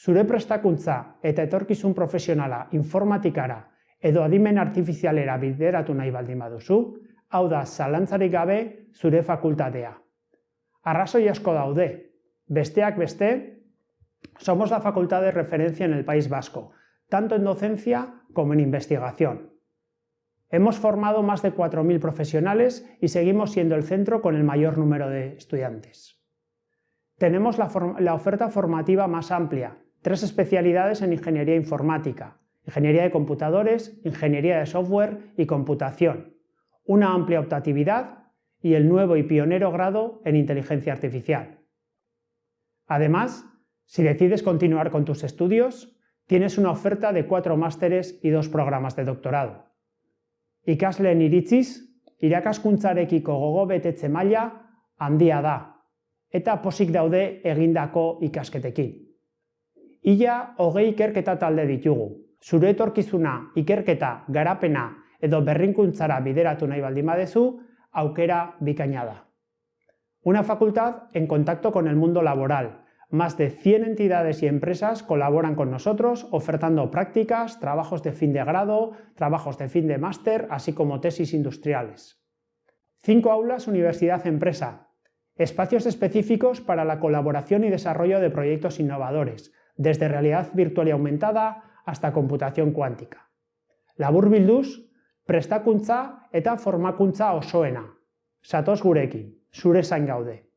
zure prestakuntza eta etorkizun profesionala informatikara edo adimen artifizialera bideratu nahi baldin baduzu, hau da zalantzarik gabe zure fakultatea. Arrazoi asko daude, besteak beste, somos la facultad de referencia en el País Vasco, tanto en docencia como en investigación. Hemos formado más de 4.000 profesionales y seguimos siendo el centro con el mayor número de estudiantes. Tenemos la, oferta formativa más amplia, tres especialidades en ingeniería informática, ingeniería de computadores, ingeniería de software y computación, una amplia optatividad y el nuevo y pionero grado en inteligencia artificial. Además, si decides continuar con tus estudios, tienes una oferta de cuatro másteres y dos programas de doctorado. Ikasleen iritziz, irakaskuntzarekiko gogo betetze maila handia da, eta posik daude egindako ikasketekin. Ia hogei ikerketa talde ditugu. Zure etorkizuna, ikerketa, garapena edo berrinkuntzara bideratu nahi baldin badezu, aukera bikaina da. Una facultad en contacto con el mundo laboral. Más de 100 entidades y empresas colaboran con nosotros ofertando prácticas, trabajos de fin de grado, trabajos de fin de máster, así como tesis industriales. Cinco aulas Universidad-Empresa, Espacios específicos para la colaboración y desarrollo de proyectos innovadores, desde realidad virtual y aumentada hasta computación cuántica. Labur bilduz, prestakuntza eta formakuntza osoena. Satoz gurekin, zure zain gaude.